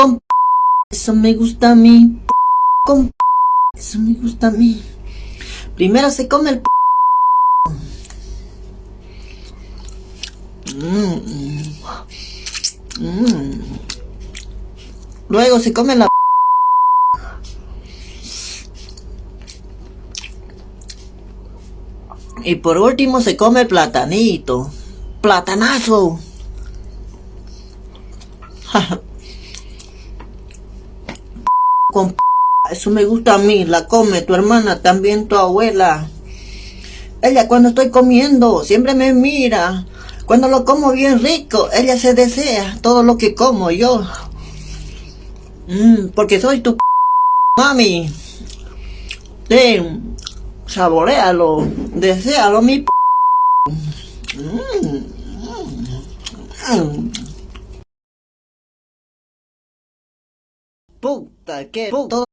con eso me gusta a mí, con eso me gusta a mí. Primero se come el Mm, mm. Luego se come la Y por último se come el platanito. Platanazo. Eso me gusta a mí, la come tu hermana, también tu abuela. Ella cuando estoy comiendo siempre me mira. Cuando lo como bien rico, ella se desea todo lo que como yo. Mm, porque soy tu mami. Ten, saborealo, desealo mi mm, mm. Puta, que puto.